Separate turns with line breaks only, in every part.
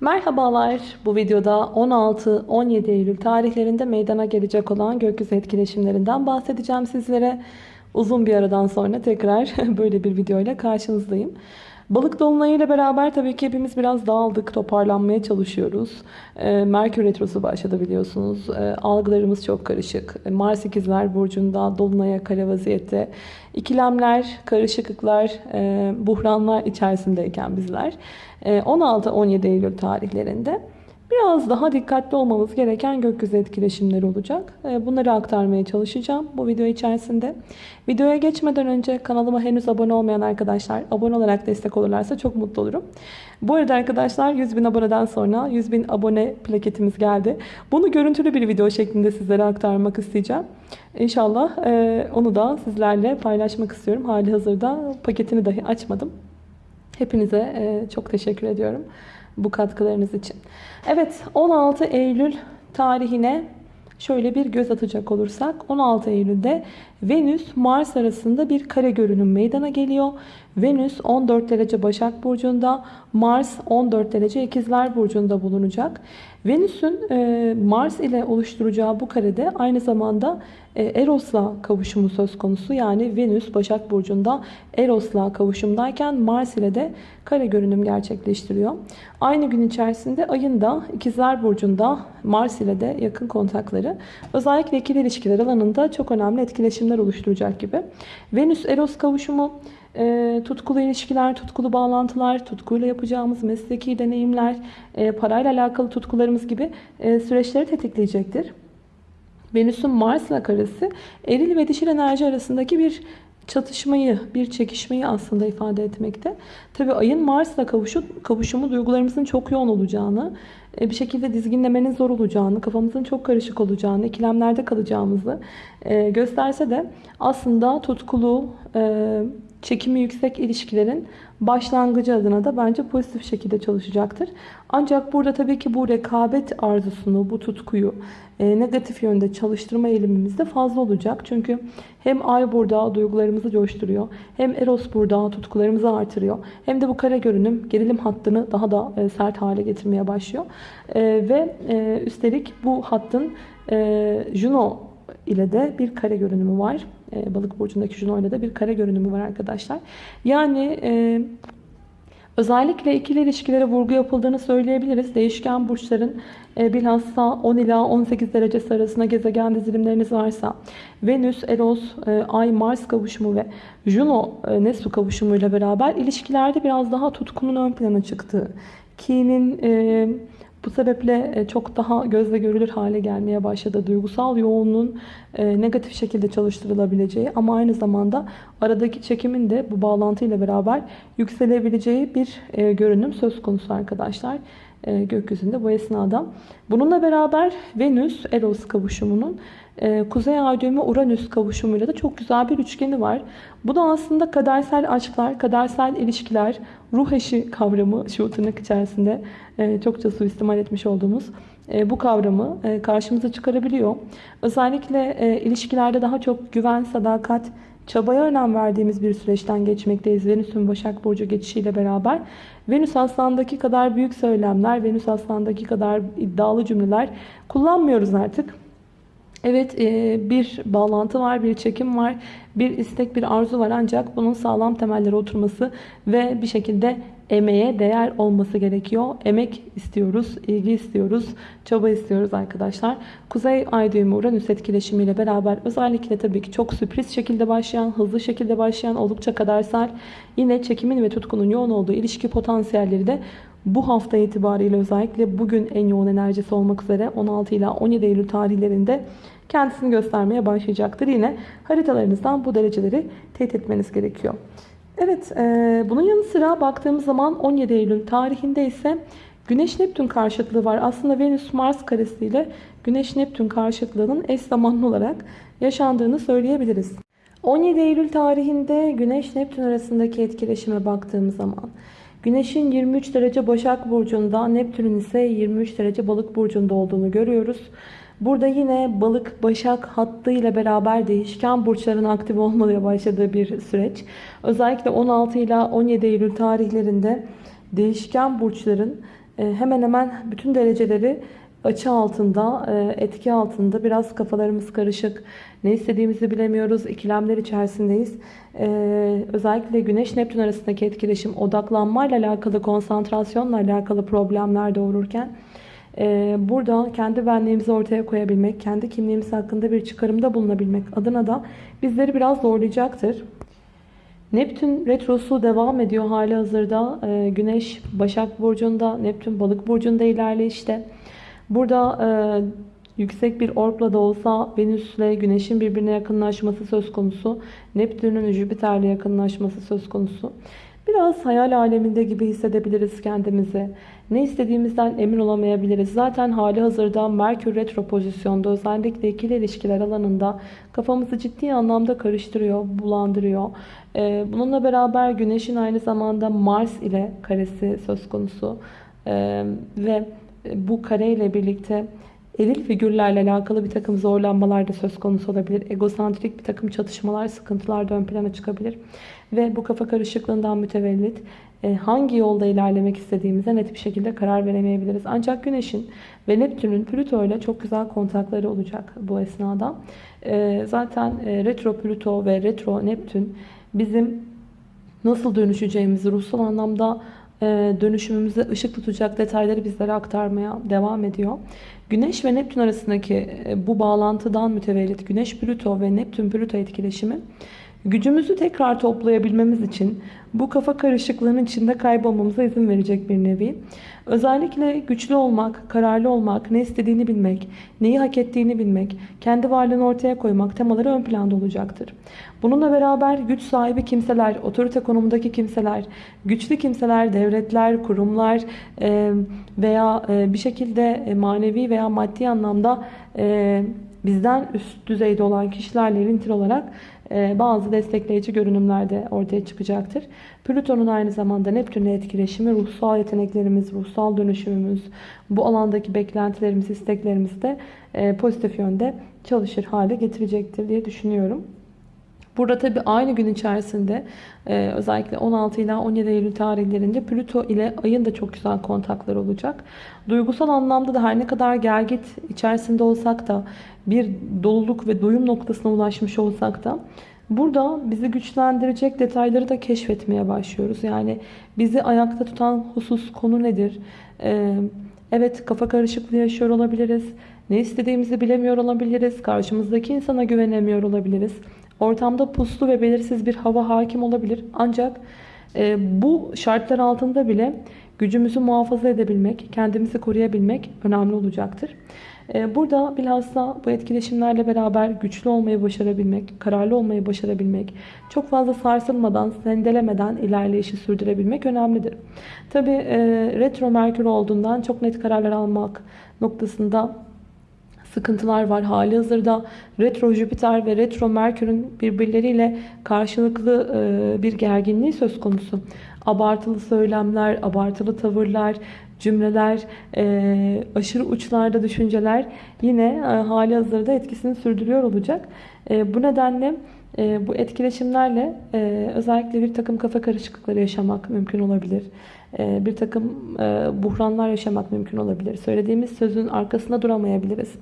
Merhabalar. Bu videoda 16-17 Eylül tarihlerinde meydana gelecek olan gökyüzü etkileşimlerinden bahsedeceğim sizlere. Uzun bir aradan sonra tekrar böyle bir video ile karşınızdayım. Balık dolunayıyla beraber tabii ki hepimiz biraz dağıldık, toparlanmaya çalışıyoruz. Ee, Merkür Retrosu başladı biliyorsunuz. Ee, algılarımız çok karışık. Ee, Mars ikizler Burcu'nda dolunaya kare vaziyette. İkilemler, karışıklıklar, e, buhranlar içerisindeyken bizler. 16-17 Eylül tarihlerinde biraz daha dikkatli olmamız gereken gökyüzü etkileşimleri olacak. Ee, bunları aktarmaya çalışacağım bu video içerisinde. Videoya geçmeden önce kanalıma henüz abone olmayan arkadaşlar abone olarak destek olurlarsa çok mutlu olurum. Bu arada arkadaşlar 100 bin aboneden sonra 100 bin abone plaketimiz geldi. Bunu görüntülü bir video şeklinde sizlere aktarmak isteyeceğim. İnşallah e, onu da sizlerle paylaşmak istiyorum. Hali hazırda paketini dahi açmadım. Hepinize e, çok teşekkür ediyorum bu katkılarınız için. Evet 16 Eylül tarihine şöyle bir göz atacak olursak 16 Eylül'de Venüs Mars arasında bir kare görünüm meydana geliyor. Venüs 14 derece Başak Burcu'nda, Mars 14 derece İkizler Burcu'nda bulunacak. Venüs'ün e, Mars ile oluşturacağı bu karede aynı zamanda e, Eros'la kavuşumu söz konusu. Yani Venüs Başak Burcu'nda Eros'la kavuşumdayken Mars ile de kare görünüm gerçekleştiriyor. Aynı gün içerisinde ayın da İkizler Burcu'nda Mars ile de yakın kontakları özellikle ikili ilişkiler alanında çok önemli etkileşimler oluşturacak gibi. Venüs Eros kavuşumu e, tutkulu ilişkiler, tutkulu bağlantılar, tutkuyla yapacağımız mesleki deneyimler, e, parayla alakalı tutkularımız gibi e, süreçleri tetikleyecektir. Venüs'ün Mars'la karesi eril ve dişil enerji arasındaki bir çatışmayı, bir çekişmeyi aslında ifade etmekte. Tabi ayın Mars'la kavuşu, kavuşumu duygularımızın çok yoğun olacağını, e, bir şekilde dizginlemenin zor olacağını, kafamızın çok karışık olacağını, ikilemlerde kalacağımızı e, gösterse de aslında tutkulu, e, çekimi yüksek ilişkilerin başlangıcı adına da bence pozitif şekilde çalışacaktır. Ancak burada tabii ki bu rekabet arzusunu, bu tutkuyu e, negatif yönde çalıştırma eğilimimiz de fazla olacak. Çünkü hem ay burada duygularımızı coşturuyor, hem Eros burada tutkularımızı artırıyor. Hem de bu kare görünüm gerilim hattını daha da e, sert hale getirmeye başlıyor. E, ve e, üstelik bu hattın e, Juno ile de bir kare görünümü var. E, balık burcundaki Juno ile de bir kare görünümü var arkadaşlar. Yani e, özellikle ikili ilişkilere vurgu yapıldığını söyleyebiliriz. Değişken burçların e, bilhassa 10 ila 18 derecesi arasında gezegen dizilimleriniz varsa Venüs, Eros, e, Ay, Mars kavuşumu ve Juno, e, Nesu kavuşumuyla beraber ilişkilerde biraz daha tutkunun ön plana çıktığı, kinin... E, bu sebeple e, çok daha gözle görülür hale gelmeye başladı. Duygusal yoğunluğun e, negatif şekilde çalıştırılabileceği ama aynı zamanda aradaki çekimin de bu bağlantıyla beraber yükselebileceği bir e, görünüm söz konusu arkadaşlar gökyüzünde bu esnada. Bununla beraber Venüs Eros kavuşumunun Kuzey Ay düğümü Uranüs kavuşumuyla da çok güzel bir üçgeni var. Bu da aslında kadersel aşklar, kadersel ilişkiler, ruh eşi kavramı şu tırnak içerisinde e, çokça suistimal etmiş olduğumuz e, bu kavramı e, karşımıza çıkarabiliyor. Özellikle ilişkilerde daha çok güven, sadakat, çabaya önem verdiğimiz bir süreçten geçmekteyiz. Venüs'ün Başak Burcu geçişiyle beraber. Venüs Aslan'daki kadar büyük söylemler, Venüs Aslan'daki kadar iddialı cümleler kullanmıyoruz artık. Evet bir bağlantı var, bir çekim var, bir istek, bir arzu var ancak bunun sağlam temellere oturması ve bir şekilde emeğe değer olması gerekiyor. Emek istiyoruz, ilgi istiyoruz, çaba istiyoruz arkadaşlar. Kuzey Ay düğümü Uranüs etkileşimiyle beraber özellikle tabii ki çok sürpriz şekilde başlayan, hızlı şekilde başlayan, oldukça kadersel, yine çekimin ve tutkunun yoğun olduğu ilişki potansiyelleri de bu hafta itibariyle özellikle bugün en yoğun enerjisi olmak üzere 16 ila 17 Eylül tarihlerinde kendisini göstermeye başlayacaktır. Yine haritalarınızdan bu dereceleri teyit etmeniz gerekiyor. Evet, e, bunun yanı sıra baktığımız zaman 17 Eylül tarihinde ise Güneş-Neptün karşıtlığı var. Aslında Venüs-Mars karesiyle Güneş-Neptün karşıtlığının eş zamanlı olarak yaşandığını söyleyebiliriz. 17 Eylül tarihinde Güneş-Neptün arasındaki etkileşime baktığımız zaman Güneş'in 23 derece Başak Burcu'nda, Neptün'ün ise 23 derece Balık Burcu'nda olduğunu görüyoruz. Burada yine balık başak hattı ile beraber değişken burçların aktif olmaya başladığı bir süreç. Özellikle 16 ile 17 Eylül tarihlerinde değişken burçların e, hemen hemen bütün dereceleri açı altında, e, etki altında biraz kafalarımız karışık. Ne istediğimizi bilemiyoruz. ikilemler içerisindeyiz. E, özellikle Güneş Neptün arasındaki etkileşim odaklanmayla alakalı, konsantrasyonla alakalı problemler doğururken e, burada kendi benliğimizi ortaya koyabilmek, kendi kimliğimiz hakkında bir çıkarımda bulunabilmek adına da bizleri biraz zorlayacaktır. Neptün retrosu devam ediyor hali hazırda. Ee, Güneş Başak Burcu'nda, Neptün Balık Burcu'nda ilerleyişte. Burada e, yüksek bir orbla da olsa Venüs'le Güneş'in birbirine yakınlaşması söz konusu. Neptün'ün Jüpiter'le yakınlaşması söz konusu. Biraz hayal aleminde gibi hissedebiliriz kendimizi. Ne istediğimizden emin olamayabiliriz. Zaten hali hazırda Merkür retro pozisyonda özellikle ikili ilişkiler alanında kafamızı ciddi anlamda karıştırıyor, bulandırıyor. Ee, bununla beraber Güneş'in aynı zamanda Mars ile karesi söz konusu. Ee, ve bu kare ile birlikte eril figürlerle alakalı bir takım zorlanmalar da söz konusu olabilir. Egosantrik bir takım çatışmalar, sıkıntılar da ön plana çıkabilir. Ve bu kafa karışıklığından mütevellit e, hangi yolda ilerlemek istediğimize net bir şekilde karar veremeyebiliriz. Ancak Güneş'in ve Neptün'ün Plüto ile çok güzel kontakları olacak bu esnada. E, zaten e, retro Plüto ve retro Neptün bizim nasıl dönüşeceğimizi ruhsal anlamda dönüşümümüze ışık tutacak detayları bizlere aktarmaya devam ediyor. Güneş ve Neptün arasındaki bu bağlantıdan mütevellit Güneş Plüto ve Neptün Plüto etkileşimi gücümüzü tekrar toplayabilmemiz için bu kafa karışıklığının içinde kaybolmamıza izin verecek bir nevi. Özellikle güçlü olmak, kararlı olmak, ne istediğini bilmek, neyi hak ettiğini bilmek, kendi varlığını ortaya koymak temaları ön planda olacaktır. Bununla beraber güç sahibi kimseler, otorite konumundaki kimseler, güçlü kimseler, devletler, kurumlar veya bir şekilde manevi veya maddi anlamda bizden üst düzeyde olan kişilerle ilintili olarak e, bazı destekleyici görünümler de ortaya çıkacaktır. Plüton'un aynı zamanda Neptün'le etkileşimi ruhsal yeteneklerimiz, ruhsal dönüşümümüz, bu alandaki beklentilerimiz, isteklerimiz de e, pozitif yönde çalışır hale getirecektir diye düşünüyorum. Burada tabi aynı gün içerisinde e, özellikle 16 ila 17 Eylül tarihlerinde Plüto ile ayın da çok güzel kontaklar olacak. Duygusal anlamda da her ne kadar gergit içerisinde olsak da bir doluluk ve doyum noktasına ulaşmış olsak da burada bizi güçlendirecek detayları da keşfetmeye başlıyoruz. Yani bizi ayakta tutan husus konu nedir? Ee, evet kafa karışıklığı yaşıyor olabiliriz. Ne istediğimizi bilemiyor olabiliriz. Karşımızdaki insana güvenemiyor olabiliriz. Ortamda puslu ve belirsiz bir hava hakim olabilir. Ancak e, bu şartlar altında bile gücümüzü muhafaza edebilmek, kendimizi koruyabilmek önemli olacaktır. E, burada bilhassa bu etkileşimlerle beraber güçlü olmayı başarabilmek, kararlı olmayı başarabilmek, çok fazla sarsılmadan, sendelemeden ilerleyişi sürdürebilmek önemlidir. Tabi e, retro merkür olduğundan çok net kararlar almak noktasında sıkıntılar var. Hali hazırda retro Jüpiter ve retro Merkür'ün birbirleriyle karşılıklı e, bir gerginliği söz konusu. Abartılı söylemler, abartılı tavırlar, cümleler, e, aşırı uçlarda düşünceler yine e, hali hazırda etkisini sürdürüyor olacak. Bu nedenle bu etkileşimlerle özellikle bir takım kafa karışıklıkları yaşamak mümkün olabilir. Bir takım buhranlar yaşamak mümkün olabilir. Söylediğimiz sözün arkasında duramayabiliriz.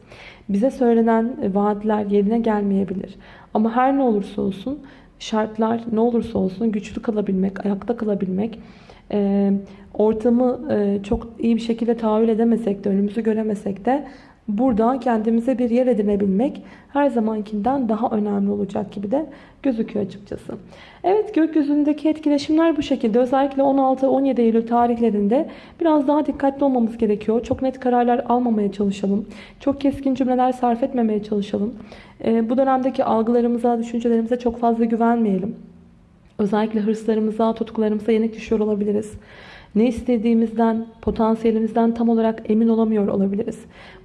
Bize söylenen vaatler yerine gelmeyebilir. Ama her ne olursa olsun şartlar ne olursa olsun güçlü kalabilmek, ayakta kalabilmek, ortamı çok iyi bir şekilde tahayyül edemesek de, önümüzü göremesek de Burada kendimize bir yer edinebilmek her zamankinden daha önemli olacak gibi de gözüküyor açıkçası. Evet gökyüzündeki etkileşimler bu şekilde. Özellikle 16-17 Eylül tarihlerinde biraz daha dikkatli olmamız gerekiyor. Çok net kararlar almamaya çalışalım. Çok keskin cümleler sarf etmemeye çalışalım. Ee, bu dönemdeki algılarımıza, düşüncelerimize çok fazla güvenmeyelim. Özellikle hırslarımıza, tutkularımıza yenik düşüyor olabiliriz ne istediğimizden, potansiyelimizden tam olarak emin olamıyor olabiliriz.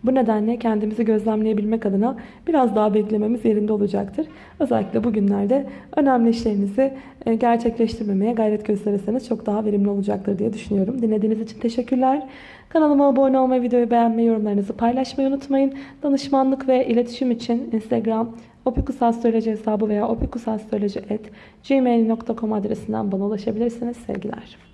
Bu nedenle kendimizi gözlemleyebilmek adına biraz daha beklememiz yerinde olacaktır. Özellikle bugünlerde önemli işlerinizi e, gerçekleştirmemeye gayret gösterirseniz çok daha verimli olacaktır diye düşünüyorum. Dinlediğiniz için teşekkürler. Kanalıma abone olmayı, videoyu beğenmeyi, yorumlarınızı paylaşmayı unutmayın. Danışmanlık ve iletişim için Instagram opikusastroloji hesabı veya opikusastroloji.gmail.com adresinden bana ulaşabilirsiniz. Sevgiler.